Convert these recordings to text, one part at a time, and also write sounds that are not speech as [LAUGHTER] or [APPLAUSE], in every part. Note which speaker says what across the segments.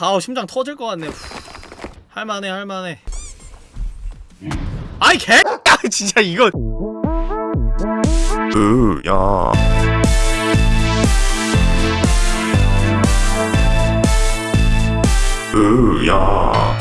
Speaker 1: 아우 심장 터질 것 같네. 할만해 할만해. 아이 개 [LAUGHS] 진짜 이거.
Speaker 2: 으야. 으야.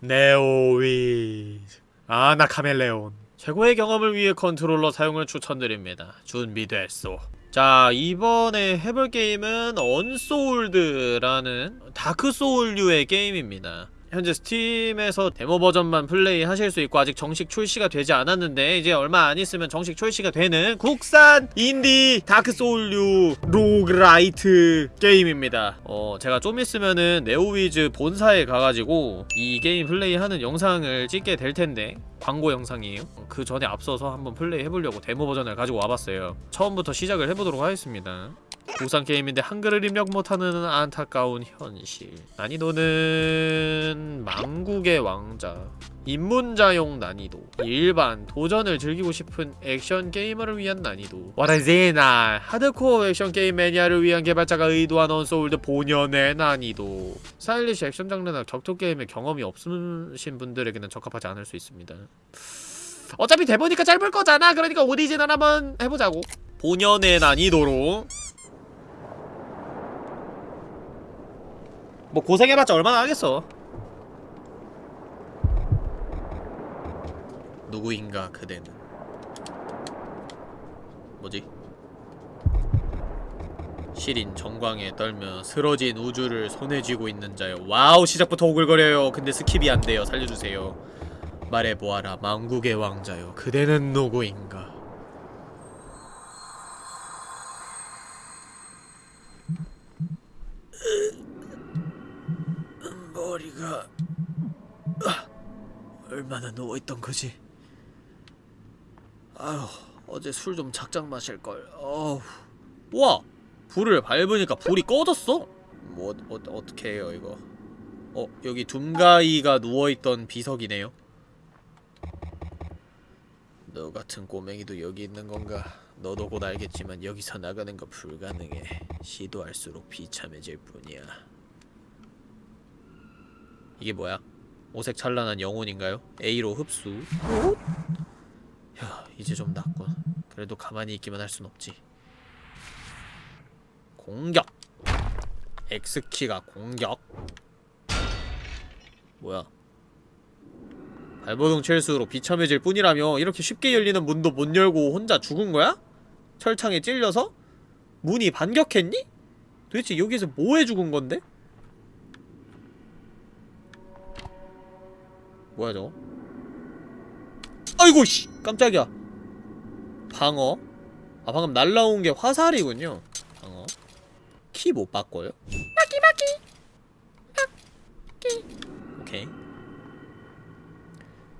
Speaker 1: 네오위즈. 아나 카멜레온. 최고의 경험을 위해 컨트롤러 사용을 추천드립니다. 준비됐소 자 이번에 해볼 게임은 Unsouled라는 Dark Soul류의 게임입니다. 현재 Steam에서 데모 버전만 플레이 하실 수 있고 아직 정식 출시가 되지 않았는데 이제 얼마 안 있으면 정식 출시가 되는 국산 인디 Dark Soul류 roguelite 게임입니다. 어 제가 좀 있으면은 네오위즈 본사에 가가지고 이 게임 플레이하는 영상을 찍게 될 텐데 광고 영상이에요. 그 전에 앞서서 한번 플레이 해보려고 데모 버전을 가지고 와봤어요. 처음부터 시작을 해보도록 하겠습니다. 국산 게임인데 한글을 입력 못하는 안타까운 현실. 난이도는 망국의 왕자 입문자용 난이도 일반 도전을 즐기고 싶은 액션 게이머를 위한 난이도. 와라제나 하드코어 액션 게임 매니아를 위한 개발자가 의도한 Unsouled 본연의 난이도. 스타일리시 액션 장르나 격투 게임에 경험이 없으신 분들에게는 적합하지 않을 수 있습니다. 어차피 데모니까 짧을 거잖아. 그러니까 오리지널 한번 해보자고. 본연의 난이도로. 뭐 고생해봤자 얼마나 하겠어 누구인가 그대는. 뭐지? 시린 정광에 떨며 쓰러진 우주를 손에 쥐고 있는 자요 와우 시작부터 오글거려요. 근데 skip이 안 돼요. 살려주세요. 말해보아라 망국의 왕자요 그대는 누구인가? 머리가 아, 얼마나 누워있던 거지 아휴 어제 술 좀 작작 마실걸. 어우 와 불을 밟으니까 불이 꺼졌어? 뭐 어, 어떻게 해요 이거? 어 여기 둠가이가 누워있던 비석이네요. 너 같은 꼬맹이도 여기 있는 건가? 너도 곧 알겠지만 여기서 나가는 건 불가능해. 시도할수록 비참해질 뿐이야. 이게 뭐야? 오색 찬란한 영혼인가요? A로 흡수 야 이제 좀 낫군 그래도 가만히 있기만 할 순 없지 공격 X키가 공격 뭐야 발버둥 칠수록 비참해질 뿐이라며 이렇게 쉽게 열리는 문도 못 열고 혼자 죽은 거야? 철창에 찔려서? 문이 반격했니? 도대체 여기서 뭐해 죽은 건데? 뭐야 저거? 아이고 씨. 깜짝이야. 방어? 아 방금 날라온 게 화살이군요. 방어? 키 못 바꿔요? 마키 마키. 마키 오케이.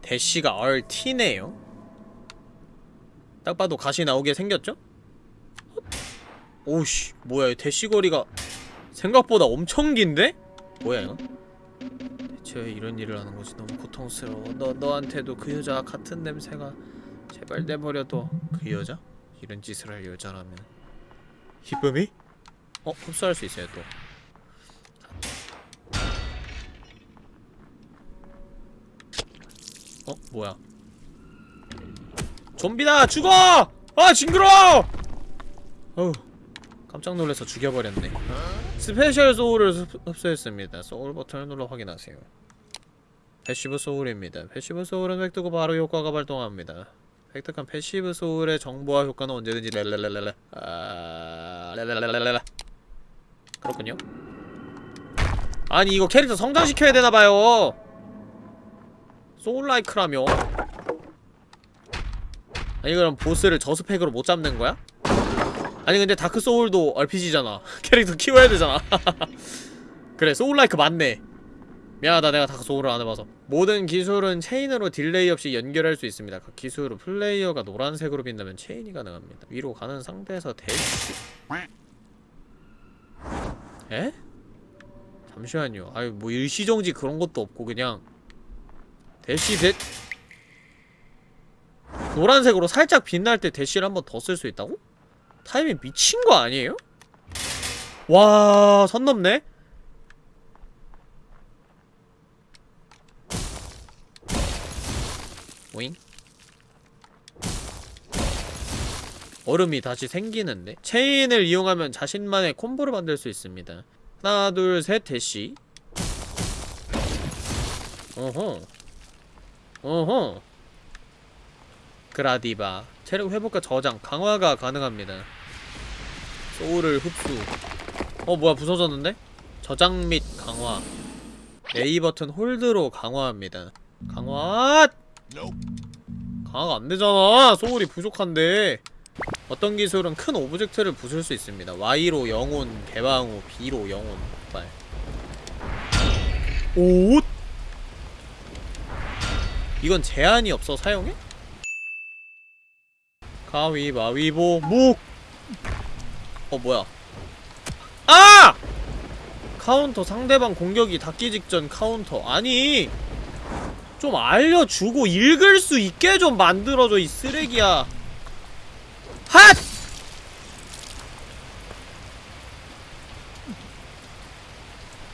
Speaker 1: 대시가 RT네요. 딱 봐도 가시 나오게 생겼죠? 오우씨. 뭐야 대시 거리가 생각보다 엄청 긴데? 뭐야 이거? 대체 왜 이런 일을 하는 거지? 너무 고통스러워. 너 너한테도 그 여자 같은 냄새가 제발 내버려둬. 그 여자? 이런 짓을 할 여자라면 히쁨이? 어 흡수할 수 있어요 또. 어 뭐야? 좀비다 죽어! 아 징그러! 어우 깜짝 놀라서 죽여버렸네. special soul을 흡- 흡수했습니다. 소울 버튼을 눌러 확인하세요. passive soul입니다. passive soul은 획득 후 바로 효과가 발동합니다. 획득한 passive soul의 정보와 효과는 언제든지 랄랄랄랄라 아... 랄랄랄랄라 그렇군요. 아니 이거 캐릭터 성장시켜야 되나봐요. soul-like라며? 아니 그럼 보스를 저스펙으로 못 잡는 거야? 아니 근데 Dark Soul도 RPG잖아 [LAUGHS] 캐릭터 키워야 되잖아 [LAUGHS] 그래 soul-like 맞네 미안하다 내가 Dark Soul을 안 해봐서 모든 기술은 체인으로 딜레이 없이 연결할 수 있습니다 그 기술은 플레이어가 노란색으로 빛나면 체인이 가능합니다 위로 가는 상태에서 대시 에? 잠시만요 아유 뭐 일시정지 그런 것도 없고 그냥 대시 대 노란색으로 살짝 빛날 때 대시를 한 번 더 쓸 수 있다고? 타이밍 미친 거 아니에요? 와, 선 넘네? 오잉? 얼음이 다시 생기는데? 체인을 이용하면 자신만의 콤보를 만들 수 있습니다. 하나, 둘, 셋, 대시. 어허. 어허. 그라디바. 체력 회복과 저장, 강화가 가능합니다. soul을 흡수. 어, 뭐야, 부서졌는데? 저장 및 강화. A 버튼 hold로 강화합니다. 강화! 강화가 안 되잖아! soul이 부족한데. 어떤 기술은 큰 object를 부술 수 있습니다. Y로 영혼, 개방 후 B로 영혼, 폭발. 오! 이건 제한이 없어 사용해? 가위바위보 묵! 어 뭐야 아! 카운터 상대방 공격이 닿기 직전 카운터 아니 좀 알려주고 읽을 수 있게 좀 만들어줘 이 쓰레기야. 핫!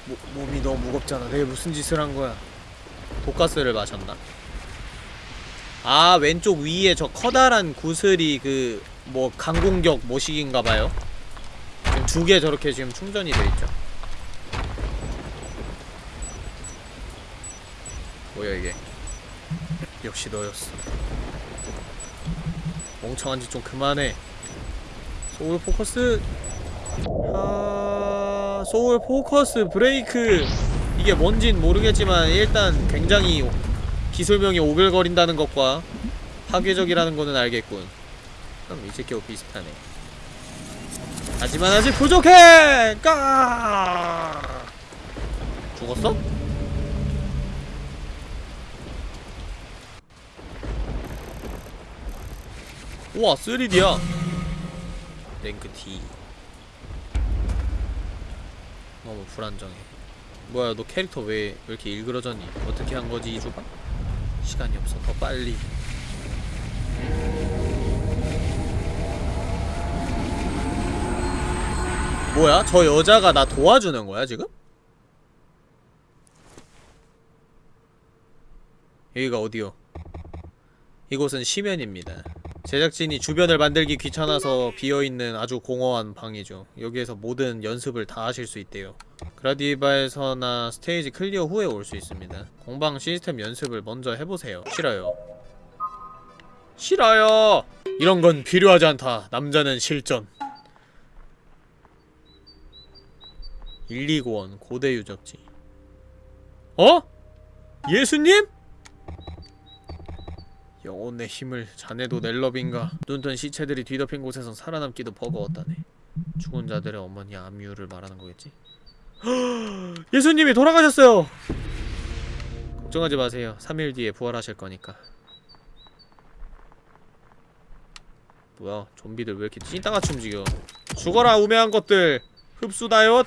Speaker 1: 모, 몸이 너무 무겁잖아. 내가 무슨 짓을 한 거야? 독가스를 마셨나? 아 왼쪽 위에 저 커다란 구슬이 그 뭐 강공격 모식인가봐요. 지금 두 개 저렇게 지금 충전이 돼있죠 뭐야 이게. 역시 너였어. 멍청한 짓 좀 그만해. soul focus. 아... soul focus break. 이게 뭔진 모르겠지만 일단 굉장히 기술명이 오글거린다는 것과 파괴적이라는 거는 알겠군. 그럼 이제 겨우 비슷하네. 하지만 아직 부족해! 까! 죽었어? 우와 3D야 랭크 D 너무 불안정해 뭐야 너 캐릭터 왜, 왜 이렇게 일그러졌니? 어떻게 한 거지 이주가? 시간이 없어 더 빨리 뭐야? 저 여자가 나 도와주는 거야 지금? 여기가 어디요? 이곳은 심연입니다 제작진이 주변을 만들기 귀찮아서 비어있는 아주 공허한 방이죠. 여기에서 모든 연습을 다 하실 수 있대요. 그라디바에서나 stage clear 후에 올 수 있습니다. 공방 시스템 연습을 먼저 해보세요. 싫어요. 싫어요! 이런 건 필요하지 않다. 남자는 실전. 129원 고대 유적지. 어? 예수님? 영혼의 힘을 자네도 넬럽인가? 눈뜬 시체들이 뒤덮인 곳에선 살아남기도 버거웠다네. 죽은 자들의 어머니 암유를 말하는 거겠지? [GASPS] 예수님이 돌아가셨어요! 걱정하지 마세요. 3일 뒤에 부활하실 거니까. 뭐야? 좀비들 왜 이렇게 찐따같이 움직여? 죽어라 우매한 것들! 흡수다요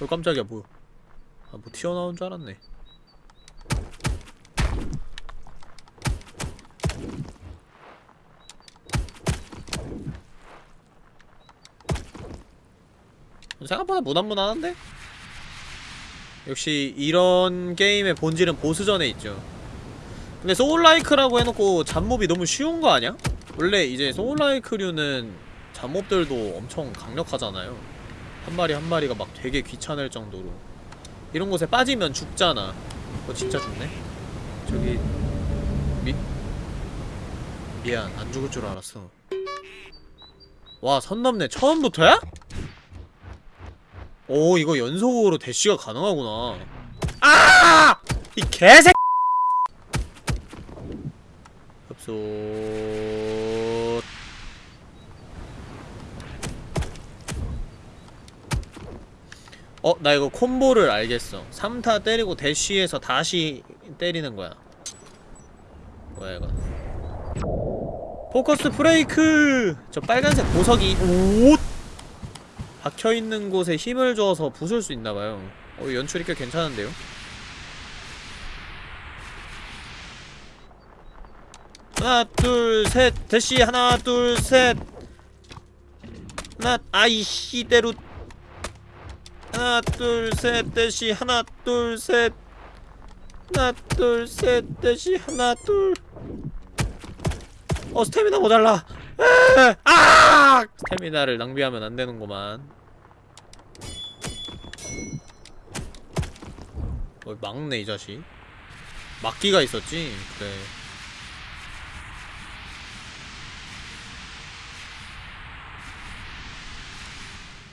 Speaker 1: 어 깜짝이야 뭐야 아 뭐 튀어나온 줄 알았네 생각보다 무난무난한데? 역시 이런 게임의 본질은 보스전에 있죠 근데 소울라이크라고 해놓고 잡몹이 너무 쉬운 거 아니야? 원래 이제 소울라이크류는 잡몹들도 엄청 강력하잖아요 한 마리 한 마리가 막 되게 귀찮을 정도로. 이런 곳에 빠지면 죽잖아. 어 진짜 죽네? 저기 미... 미안 안 죽을 줄 알았어. 와 선 넘네. 처음부터야? 오 이거 연속으로 대쉬가 가능하구나. 아! 이 개새 흡수 어, 나 이거 콤보를 알겠어. 3타 때리고 대쉬에서 다시 때리는 거야. 뭐야, 이거. 포커스 브레이크! 저 빨간색 보석이, 오! 박혀있는 곳에 힘을 줘서 부술 수 있나봐요. 어, 연출이 꽤 괜찮은데요? 하나 둘 셋 대시 하나 둘 셋 하나 아이씨 대로 하나 둘셋 대시 하나 둘셋. 하나 둘셋 대시 하나 둘. 어 스태미나 모자라. 에! 아! 스태미나를 낭비하면 안 되는구만. 어 막네 이 자식. 막기가 있었지? 그래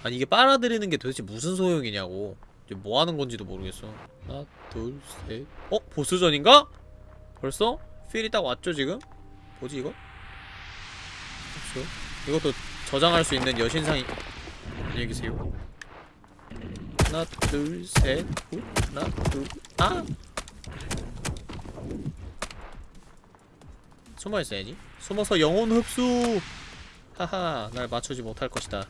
Speaker 1: 아니 이게 빨아들이는 게 도대체 무슨 소용이냐고. 이제 뭐 하는 건지도 모르겠어. 하나 둘셋. 어? 보스전인가? 벌써? 필이 딱 왔죠 지금? 뭐지 이거? 그렇죠 이것도 저장할 수 있는 여신상이 안녕히 계세요. 하나 둘셋. 하나 둘 아! 숨어 있어야지. 숨어서 영혼 흡수! 하하 날 맞추지 못할 것이다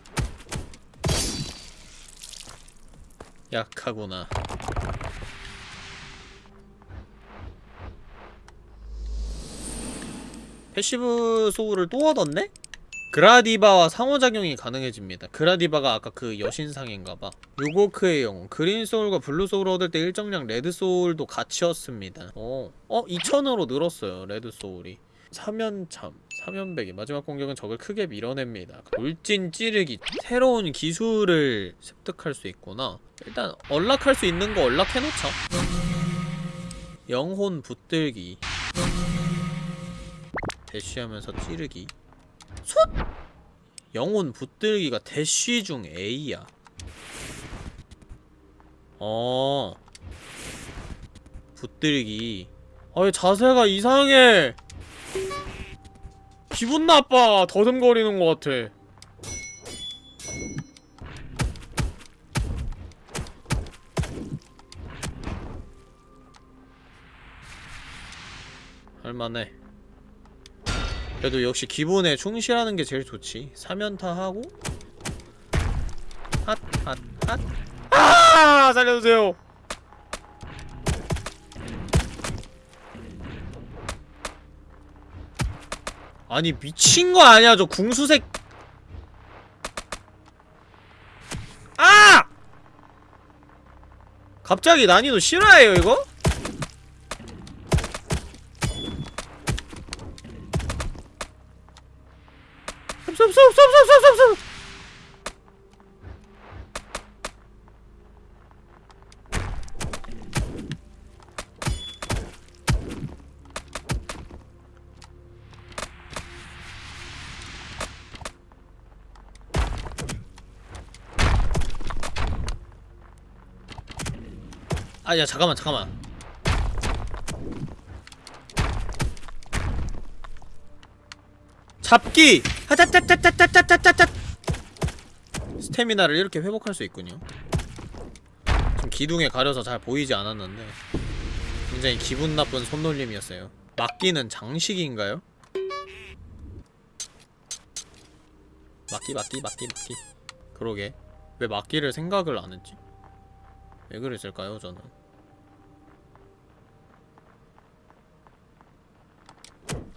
Speaker 1: 약하구나 passive soul을 또 얻었네? 그라디바와 상호작용이 가능해집니다. 그라디바가 아까 그 여신상인가봐. 요고크의 영웅, green soul과 blue soul을 얻을 때 일정량 red soul도 같이 얻습니다. 어, 어 2000으로 늘었어요. red soul이. 사면참, 사면베기 마지막 공격은 적을 크게 밀어냅니다. 울진 찌르기 새로운 기술을 습득할 수 있구나. 일단 언락할 수 있는 거 언락해놓자. 영혼 붙들기 대쉬하면서 찌르기 솟! 영혼 붙들기가 대쉬 중 A야 어 붙들기 아왜 자세가 이상해 기분 나빠. 더듬거리는 것 같아. 할만해. 그래도 역시 기본에 충실하는 게 제일 좋지. 사면타하고 핫 핫 핫. 아! 살려주세요 아니 미친 거 아니야 저 궁수색 아! 갑자기 난이도 실화예요 이거? 아야 잠깐만 잠깐만. 잡기! 하타타타타타타타타 스태미나를 이렇게 회복할 수 있군요. 지금 기둥에 가려서 잘 보이지 않았는데 굉장히 기분 나쁜 손놀림이었어요. 막기는 장식인가요? 막기 막기 막기 막기. 그러게. 왜 막기를 생각을 안 했지? 왜 그랬을까요 저는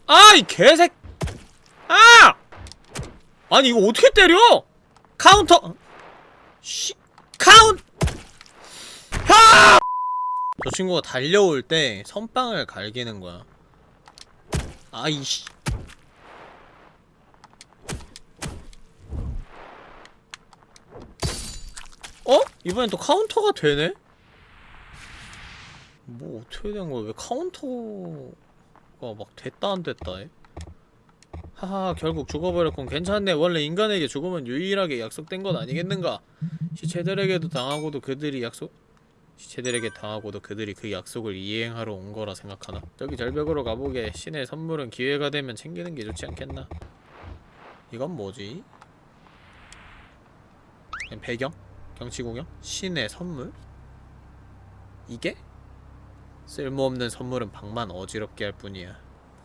Speaker 1: 아이 개색 아! 아니 이거 어떻게 때려? 카운터 씨 카운 하! 저 친구가 달려올 때 선빵을 갈기는 거야 아이씨 어? 이번엔 또 카운터가 되네? 뭐 어떻게 된 거야? 왜 카운터가 막 됐다 안 됐다 해? 하하 결국 죽어버렸군 괜찮네 원래 인간에게 죽음은 유일하게 약속된 건 아니겠는가 시체들에게도 당하고도 그들이 약속 시체들에게 당하고도 그들이 그 약속을 이행하러 온 거라 생각하나 저기 절벽으로 가보게 신의 선물은 기회가 되면 챙기는 게 좋지 않겠나 이건 뭐지? 그냥 배경? 경치공연? 신의 선물? 이게? 쓸모없는 선물은 방만 어지럽게 할 뿐이야.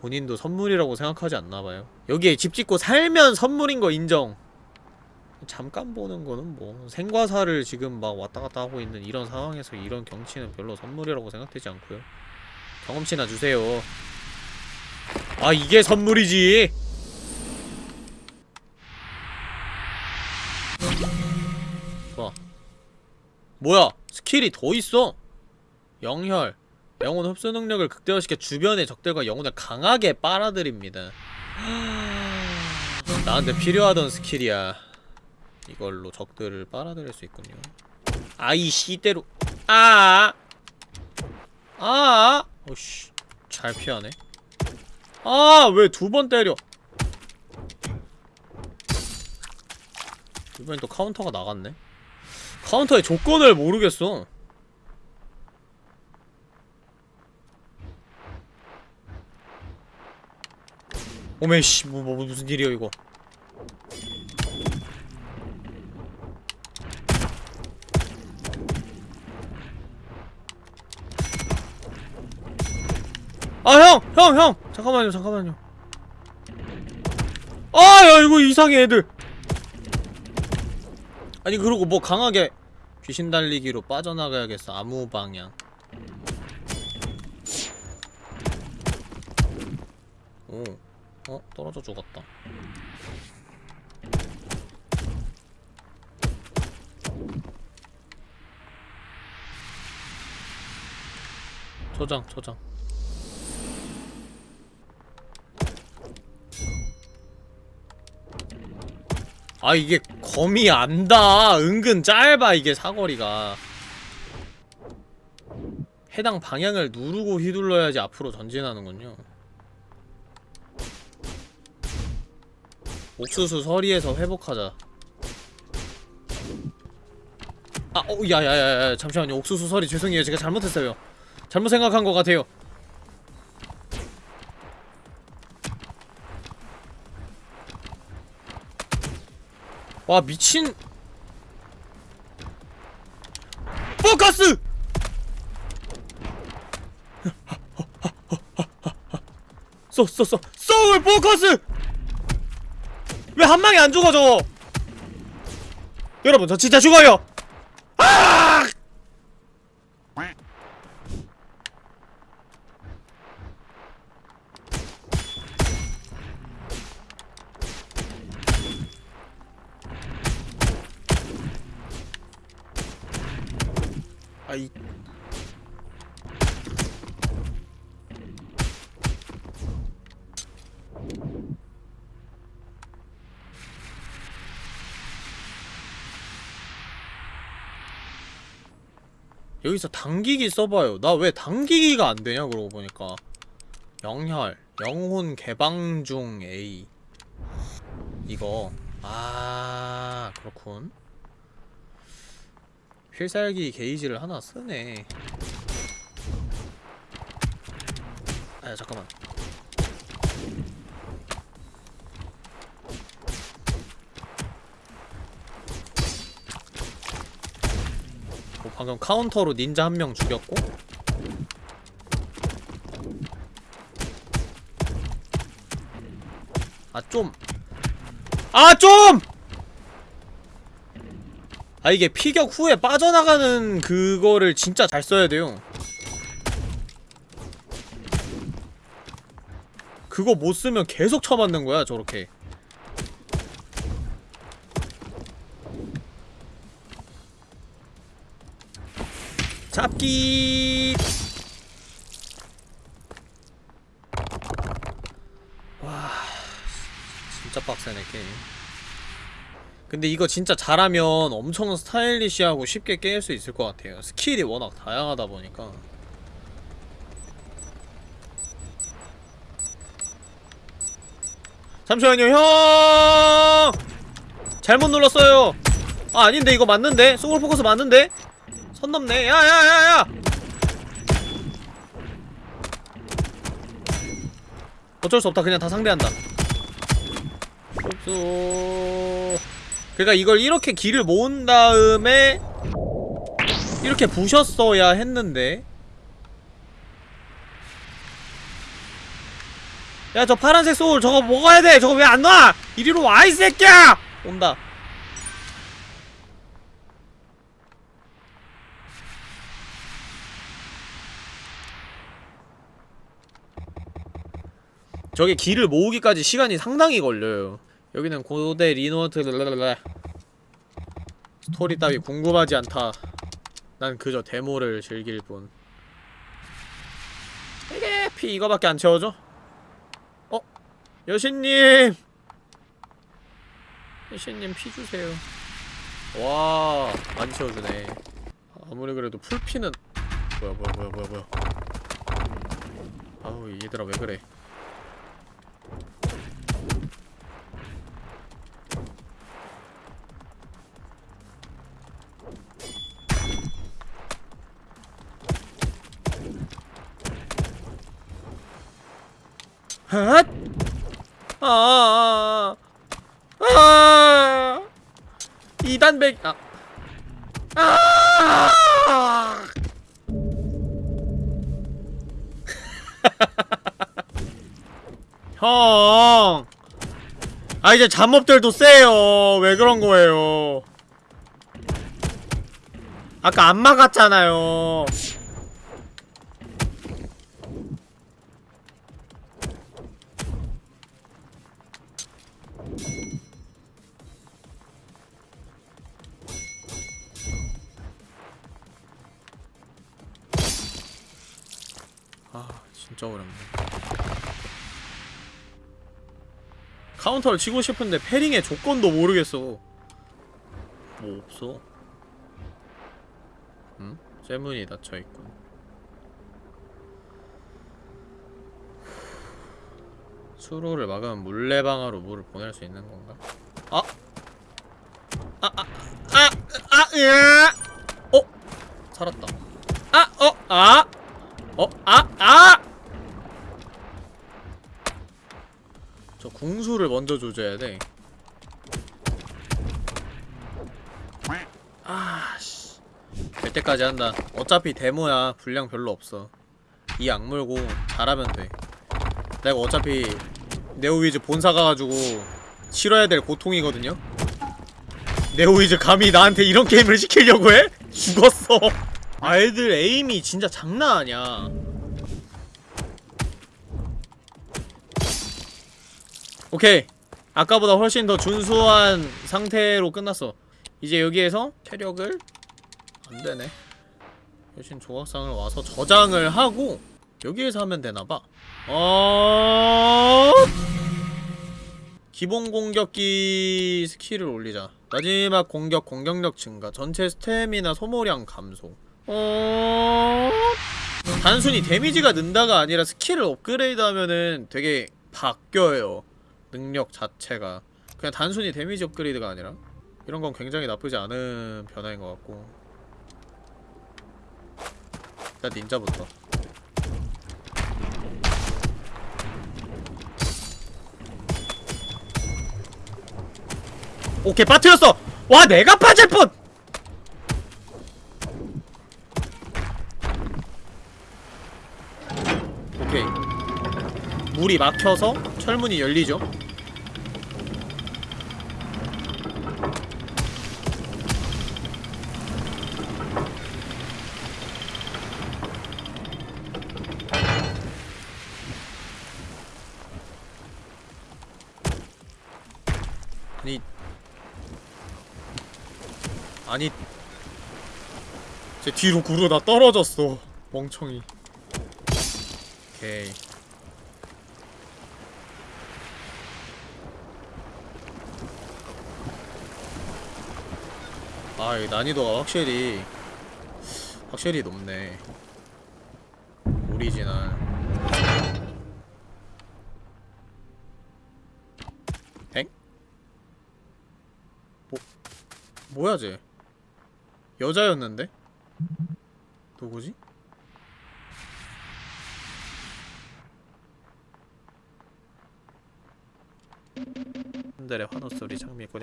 Speaker 1: 본인도 선물이라고 생각하지 않나봐요. 여기에 집 짓고 살면 선물인 거 인정. 잠깐 보는 거는 뭐 생과사를 지금 막 왔다갔다 하고 있는 이런 상황에서 이런 경치는 별로 선물이라고 생각되지 않고요. 경험치나 주세요. 아 이게 선물이지. 좋아 뭐야? 스킬이 더 있어? 영혈 영혼 흡수 능력을 극대화시켜 주변의 적들과 영혼을 강하게 빨아들입니다. 나한테 필요하던 스킬이야. 이걸로 적들을 빨아들일 수 있군요. 아이 시대로. 아! 아! 어씨 잘 피하네. 아 왜 두 번 때려? 이번엔 또 카운터가 나갔네. 카운터의 조건을 모르겠어 오메씨 뭐, 뭐 무슨 일이야 이거 아 형! 형! 형! 잠깐만요 잠깐만요 아야 이거 이상해 애들 아니 그러고 뭐 강하게 귀신 달리기로 빠져나가야겠어 아무 방향 오 어? 떨어져 죽었다. 저장 저장. 아 이게 검이 안다. 은근 짧아 이게 사거리가. 해당 방향을 누르고 휘둘러야지 앞으로 전진하는군요 옥수수 서리에서 회복하자. 아, 어, 야야야야 잠시만요. 옥수수 서리 죄송해요. 제가 잘못했어요. 잘못 생각한 것 같아요. 와 미친. 포커스! [LAUGHS] 쏘 쏘 쏘. 소울 포커스! 왜 한 방에 안 죽어 저거? 여러분 저 진짜 죽어요 아! 아이 여기서 당기기 써봐요. 나 왜 당기기가 안되냐 그러고 보니까. 영혈 영혼 개방 중 A. 이거. 아 그렇군. 필살기 게이지를 하나 쓰네. 아 잠깐만 방금 카운터로 닌자 한 명 죽였고 아 좀! 아 좀! 아 이게 피격 후에 빠져나가는 그거를 진짜 잘 써야 돼요 그거 못 쓰면 계속 쳐맞는 거야 저렇게 잡기. 와 진짜 빡세네 게임. 근데 이거 진짜 잘하면 엄청 stylish하고 쉽게 깰 수 있을 것 같아요. 스킬이 워낙 다양하다 보니까. 잠시만요 형! 잘못 눌렀어요. 아 아닌데 이거 맞는데? 소울 포커스 맞는데 선 넘네. 야야야야! 어쩔 수 없다. 그냥 다 상대한다. 흡수. 그러니까 이걸 이렇게 길을 모은 다음에 이렇게 부셨어야 했는데. 야 저 파란색 소울 저거 먹어야 돼. 저거 왜안 와! 이리로 와 이 새끼야! 온다 저게 기를 모으기까지 시간이 상당히 걸려요. 여기는 고대 리노트 랄랄랄라. 스토리 따위 궁금하지 않다. 난 그저 데모를 즐길 뿐. 이게 피 이거밖에 안 채워져? 어? 여신님! 여신님 피 주세요. 와 많이 채워주네. 아무리 그래도 풀피는 뭐야 뭐야 뭐야 뭐야. 아우 얘들아 왜 그래 아, 아, 아, 이단백, 아, 아, [LAUGHS] 형, 아 이제 잠업들도 세요. 왜 그런 거예요? 아까 안 막았잖아요. 진짜 어렵네 카운터를 치고 싶은데 패링의 조건도 모르겠어 뭐 없어 응? 쇠문이 닫혀있군 수로를 막으면 물레방아로 물을 보낼 수 있는 건가? 아! 아! 아! 아! 아! 으아! 어? 살았다 아! 어? 아! 어? 아! 아! 저 궁수를 먼저 조져야 돼. 아, 씨. 될 때까지 한다. 어차피 데모야. 분량 별로 없어. 이 악물고 잘하면 돼. 내가 어차피 네오위즈 본사 가가지고 치러야 될 고통이거든요? 네오위즈 감히 나한테 이런 게임을 시키려고 해? 죽었어. 아이들 에임이 진짜 장난 아니야. 오케이. 아까보다 훨씬 더 준수한 상태로 끝났어. 이제 여기에서 체력을 안 되네. 대신 조각상을 와서 저장을 하고 여기에서 하면 되나봐. 어. 기본 공격기 스킬을 올리자. 마지막 공격 공격력 증가, 전체 스태미나 소모량 감소. 어... 단순히 데미지가 는다가 아니라 스킬을 업그레이드하면은 되게 바뀌어요. 능력 자체가 그냥 단순히 데미지 업그레이드가 아니라 이런 건 굉장히 나쁘지 않은 변화인 것 같고 일단 닌자부터 오케이 빠트렸어! 와 내가 빠질 뻔! 오케이 물이 막혀서 철문이 열리죠 아니 아니 제 뒤로 구르다 떨어졌어 멍청이 오케이 아, 이 난이도가 확실히 확실히 높네. 오리지널. 엥? 뭐 뭐야 쟤? 여자였는데? 누구지? 한들의 환호 소리 장미꽃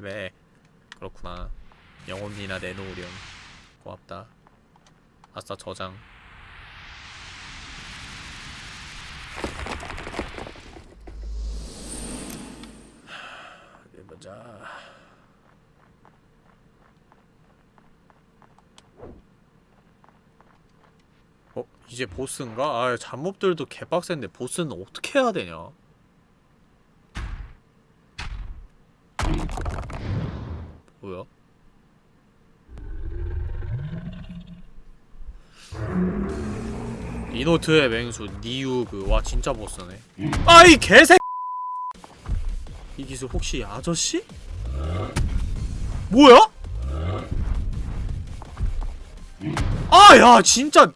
Speaker 1: 왜 그렇구나 영혼이나 내놓으렴 고맙다 아싸 저장 하, 어디 보자 어? 이제 보스인가? 아 잡몹들도 개빡센데 보스는 어떻게 해야 되냐 뭐야? 이노트의 맹수 니우그 와 진짜 보스네 아이 개새 이 기술 혹시 아저씨? 뭐야? 아야 진짜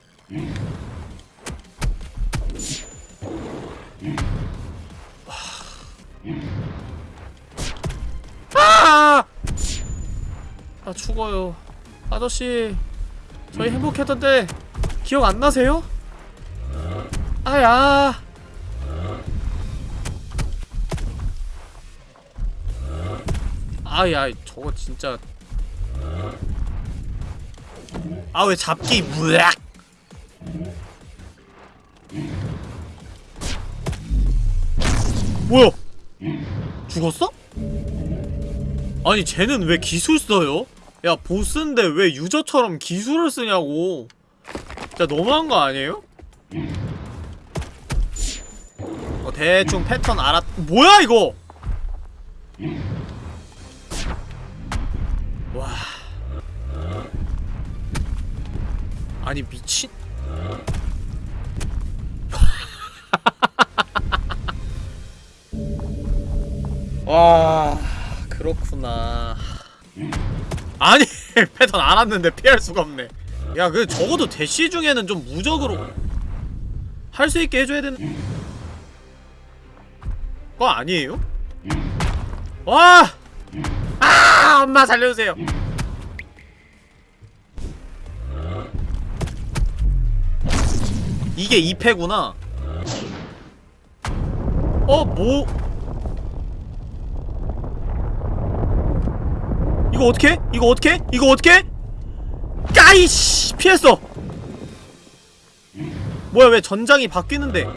Speaker 1: 죽어요 아저씨 저희 행복했던데 기억 안 나세요? 아야 아야 저거 진짜 아 왜 잡기 무악 뭐야 죽었어? 아니 쟤는 왜 기술 써요? 야 보스인데 왜 유저처럼 기술을 쓰냐고. 진짜 너무한 거 아니에요? 어 대충 패턴 알았 뭐야 이거? 와. 아니 미친. [LAUGHS] 와 그렇구나 아니 [LAUGHS] 패턴 알았는데 피할 수가 없네 야 그 적어도 대시 중에는 좀 무적으로 할 수 있게 해줘야 되는 거 아니에요? 와! 아! 엄마 살려주세요 이게 2패구나 어? 뭐? 이거 어떻게? 이거 어떻게? 이거 어떻게? 까이씨 피했어. 뭐야 왜 전장이 바뀌는데?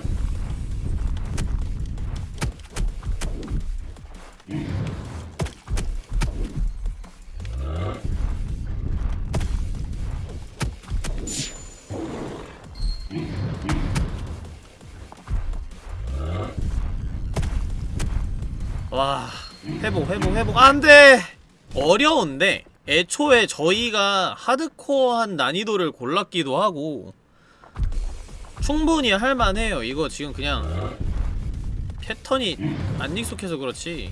Speaker 1: 어려운데 애초에 저희가 하드코어한 난이도를 골랐기도 하고 충분히 할만해요 이거 지금 그냥 패턴이 안 익숙해서 그렇지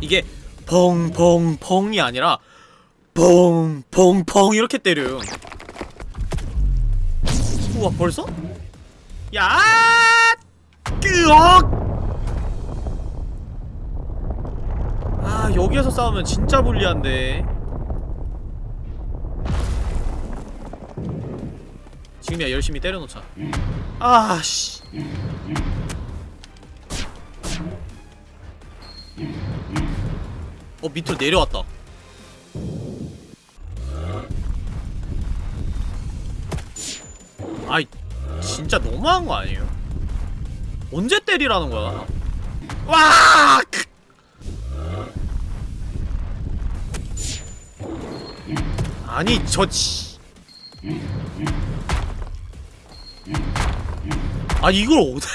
Speaker 1: 이게 펑펑펑이 아니라 펑펑펑 이렇게 때려요 우와 벌써? 야! 끄억! 아 여기에서 싸우면 진짜 불리한데 지금이야 열심히 때려놓자 아씨 어 밑으로 내려왔다 아이 진짜 너무한 거 아니에요? 언제 때리라는 거야? 와! 아니 저 치... 아 이걸 어디 [LAUGHS]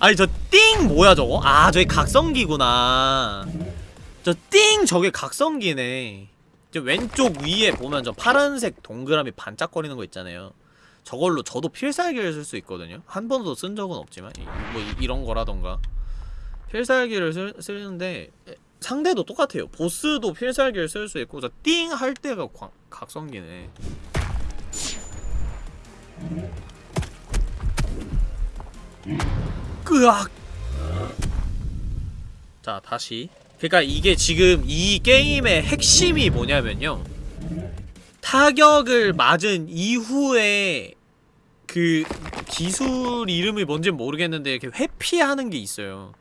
Speaker 1: 아니 저 띵 뭐야 저거? 아 저기 각성기구나. 저 띵 저게 각성기네. 저 왼쪽 위에 보면 저 파란색 동그라미 반짝거리는 거 있잖아요. 저걸로 저도 필살기를 쓸 수 있거든요. 한 번도 쓴 적은 없지만 이, 뭐 이, 이런 거라던가. 필살기를 쓸, 쓰는데 상대도 똑같아요. 보스도 필살기를 쓸 수 있고 띵 할 때가 광, 각성기네. 끄악. 자 다시. 그러니까 이게 지금 이 게임의 핵심이 뭐냐면요. 타격을 맞은 이후에 그 기술 이름이 뭔지 모르겠는데 이렇게 회피하는 게 있어요.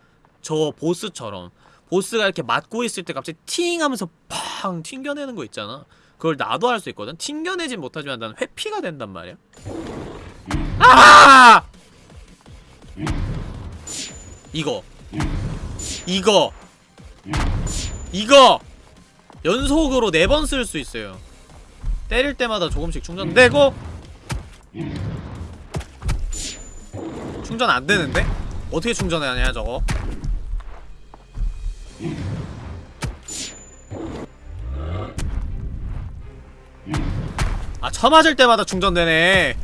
Speaker 1: 저 보스처럼. 보스가 이렇게 맞고 있을 때 갑자기 팅 하면서 팡 튕겨내는 거 있잖아. 그걸 나도 할 수 있거든. 튕겨내진 못하지만 난 회피가 된단 말이야. 아! 이거. 이거. 이거. 연속으로 네 번 쓸 수 있어요. 때릴 때마다 조금씩 충전되고. 충전 안 되는데? 어떻게 충전하냐 저거? 아 쳐맞을 때마다 충전되네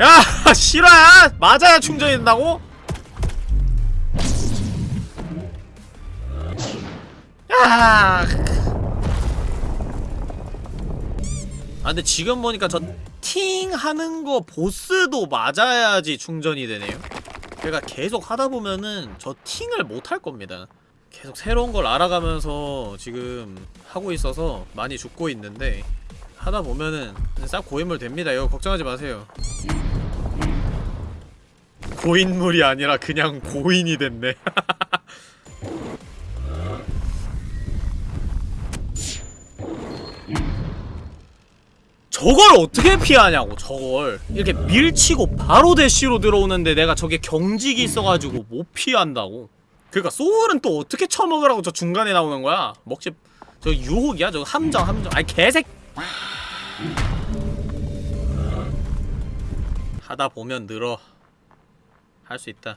Speaker 1: 야 [LAUGHS] 실화야? 맞아야 충전이 된다고? 야. 아 근데 지금 보니까 저 팅 하는 거 보스도 맞아야지 충전이 되네요. 제가 계속 하다 보면은 저 팅을 못 할 겁니다. 계속 새로운 걸 알아가면서 지금 하고 있어서 많이 죽고 있는데 하다 보면은 싹 고인물 됩니다. 이거 걱정하지 마세요. 고인물이 아니라 그냥 고인이 됐네. [LAUGHS] 저걸 어떻게 피하냐고 저걸 이렇게 밀치고 바로 대시로 들어오는데 내가 저게 경직이 있어가지고 못 피한다고 그니까 소울은 또 어떻게 처먹으라고 저 중간에 나오는 거야 먹지 저 유혹이야 저거 함정 함정 아이 개색 하다 보면 늘어. 할 수 있다.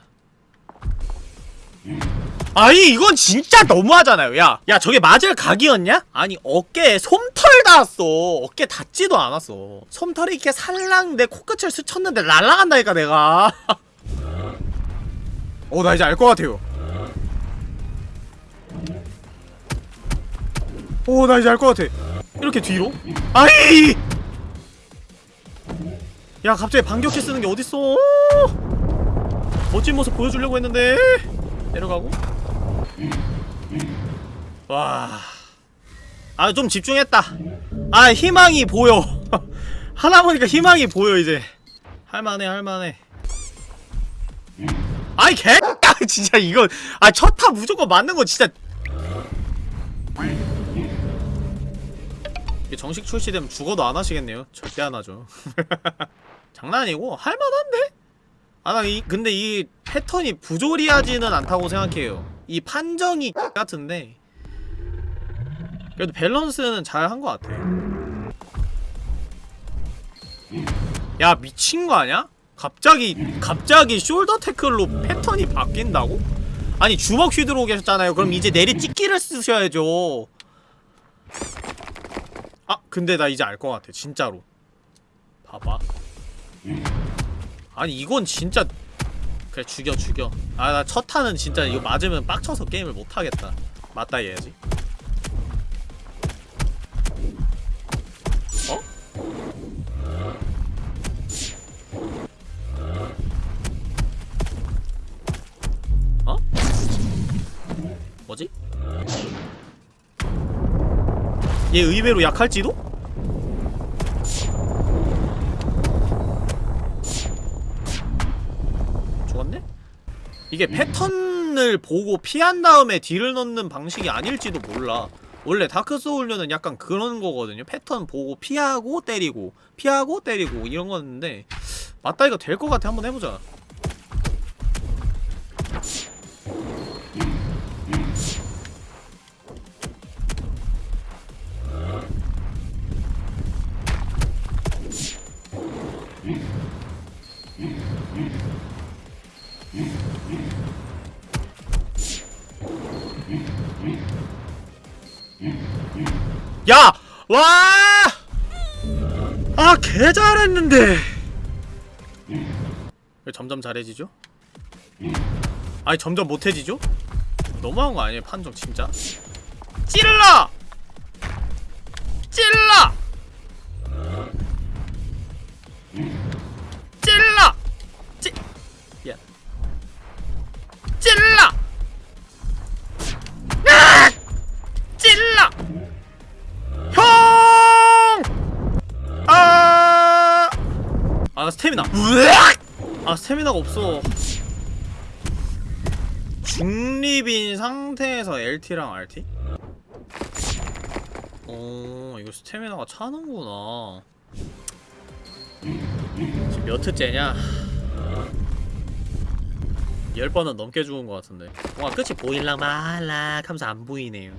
Speaker 1: 아니 이건 진짜 너무하잖아요. 야! 야 저게 맞을 각이었냐? 아니 어깨에 솜털 닿았어. 어깨 닿지도 않았어. 솜털이 이렇게 살랑 내 코끝을 스쳤는데 날라간다니까 내가. [LAUGHS] 어 나 이제 알 것 같아요. 오 나 이제 알 것 같아 이렇게 뒤로? 아이! 야 갑자기 반격해 쓰는 게 어딨어 멋진 모습 보여주려고 했는데 내려가고 와. 아, 좀 집중했다. 아, 희망이 보여. [LAUGHS] 하나 보니까 희망이 보여, 이제. 할만해, 할만해. 아이, 개! [LAUGHS] 진짜 이거. 아, 첫타 무조건 맞는 거 진짜. 이게 정식 출시되면 죽어도 안 하시겠네요. 절대 안 하죠. [LAUGHS] 장난 아니고, 할만한데? 아, 나 이, 근데 이 패턴이 부조리하지는 않다고 생각해요. 이 판정이 [LAUGHS] 같은데, 그래도 밸런스는 잘 한 것 같아. 야, 미친 거 아니야? 갑자기, 갑자기 숄더 태클로 패턴이 바뀐다고? 아니, 주먹 휘두르고 계셨잖아요. 그럼 이제 내리 찍기를 쓰셔야죠. 아, 근데 나 이제 알 것 같아. 진짜로. 봐봐. 아니 이건 진짜 그래 죽여 죽여 아 나첫 타는 진짜 이거 맞으면 빡쳐서 게임을 못하겠다 맞다 해야지 어? 어? 뭐지? 얘 의외로 약할지도? 죽었네? 이게 패턴을 보고 피한 다음에 딜을 넣는 방식이 아닐지도 몰라 원래 다크소울류는 약간 그런 거거든요 패턴 보고 피하고 때리고 피하고 때리고 이런 거였는데 맞다 이거 될것 같아 한번 해보자 야! 와! 아, 개 잘했는데. 왜 점점 잘해지죠? 아니, 점점 못해지죠? 너무한 거 아니에요, 판정, 진짜? 찔러! 찔러! 스태미나. 아, 스태미나가 없어. 중립인 상태에서 LT랑 RT? 어, 이거 스태미나가 차는구나. 지금 몇 회째냐? 열 번은 넘게 죽은 것 같은데. 뭔가 끝이 보일랑 말락 하면서 안 보이네요.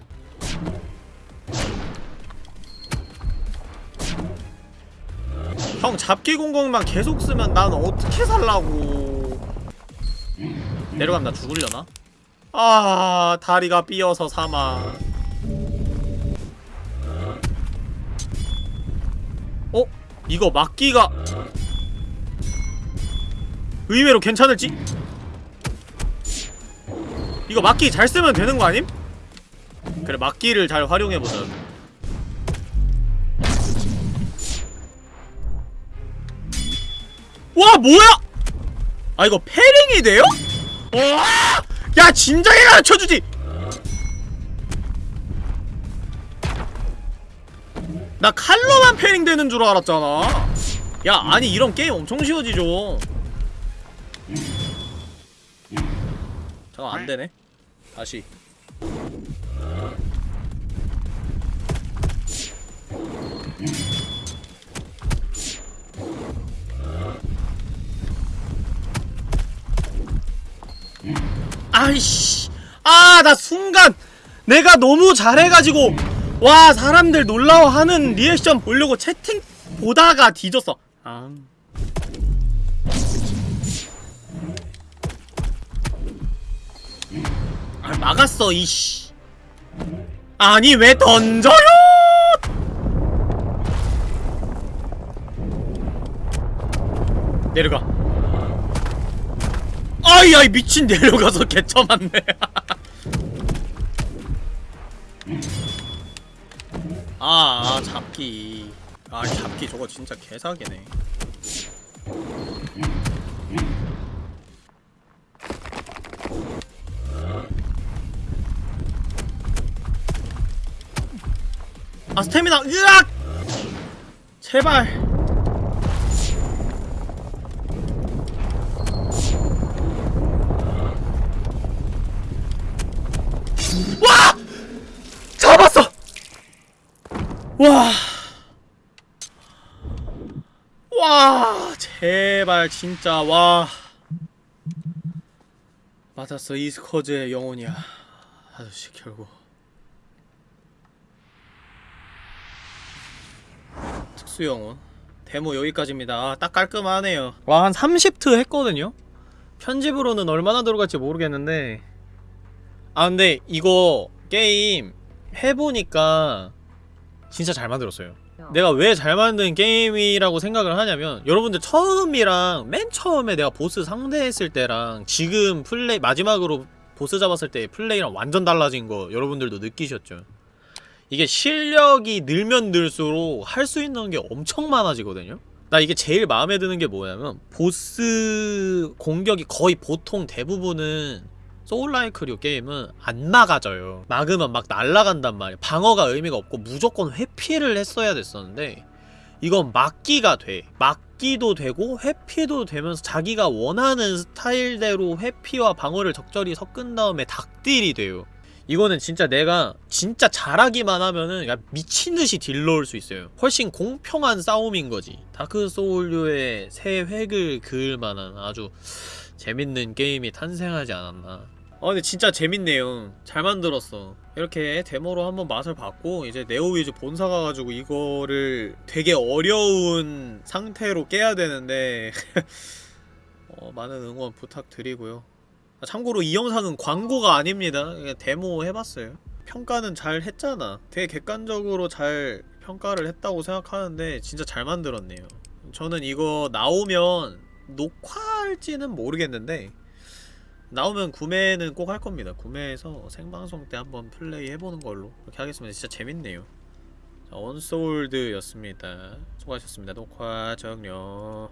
Speaker 1: 형 잡기 공공만 계속 쓰면 난 어떻게 살라고 내려가면 나 죽으려나? 아 다리가 삐어서 사망 어? 이거 막기가 의외로 괜찮을지? 이거 막기 잘 쓰면 되는 거 아님? 그래 막기를 잘 활용해보자 와 뭐야? 아 이거 패링이 돼요? 와! 야 진작에 가르쳐주지! 나 칼로만 패링 되는 줄 알았잖아. 야 아니 이런 게임 엄청 쉬워지죠. 잠깐 안되네. 다시 아이씨. 아 나 순간 내가 너무 잘해가지고 와 사람들 놀라워하는 리액션 보려고 채팅 보다가 뒤졌어. 아 아, 막았어 이씨. 아니 왜 던져요? 내려가 아이 아이 미친 내려가서 개쳐맞네. [LAUGHS] 아, 아 잡기. 아 잡기 저거 진짜 개사기네. 아 스태미나 으악! 제발 와! 잡았어! 와. 와, 제발 진짜 와. 맞았어. 이 스커즈의 영혼이야. 아저씨 결국 특수 영혼. 데모 여기까지입니다. 아, 딱 깔끔하네요. 와, 한 30트 했거든요. 편집으로는 얼마나 들어갈지 모르겠는데 아 근데 이거 게임 해보니까 진짜 잘 만들었어요. 내가 왜 잘 만든 게임이라고 생각을 하냐면 여러분들 처음이랑 맨 처음에 내가 보스 상대했을 때랑 지금 플레이 마지막으로 보스 잡았을 때 플레이랑 완전 달라진 거 여러분들도 느끼셨죠? 이게 실력이 늘면 늘수록 할 수 있는 게 엄청 많아지거든요? 나 이게 제일 마음에 드는 게 뭐냐면 보스 공격이 거의 보통 대부분은 소울라이크류 게임은 안 막아져요. 막으면 막 날아간단 말이야 방어가 의미가 없고 무조건 회피를 했어야 됐었는데 이건 막기가 돼. 막기도 되고 회피도 되면서 자기가 원하는 스타일대로 회피와 방어를 적절히 섞은 다음에 닭딜이 돼요. 이거는 진짜 내가 진짜 잘하기만 하면은 야 미친듯이 딜 넣을 수 있어요. 훨씬 공평한 싸움인 거지. 다크 소울류의 새 획을 그을 만한 아주 재밌는 게임이 탄생하지 않았나 아 근데 진짜 재밌네요. 잘 만들었어. 이렇게 데모로 한번 맛을 봤고 이제 네오위즈 본사 가가지고 이거를 되게 어려운 상태로 깨야 되는데 [LAUGHS] 어, 많은 응원 부탁드리고요. 아, 참고로 이 영상은 광고가 아닙니다. 그냥 데모 해봤어요. 평가는 잘 했잖아. 되게 객관적으로 잘 평가를 했다고 생각하는데 진짜 잘 만들었네요. 저는 이거 나오면 녹화할지는 모르겠는데 나오면 구매는 꼭 할 겁니다. 구매해서 생방송 때 한번 플레이 해보는 걸로 그렇게 하겠습니다. 진짜 재밌네요. 자, 언소울드였습니다. 수고하셨습니다. 녹화 종료.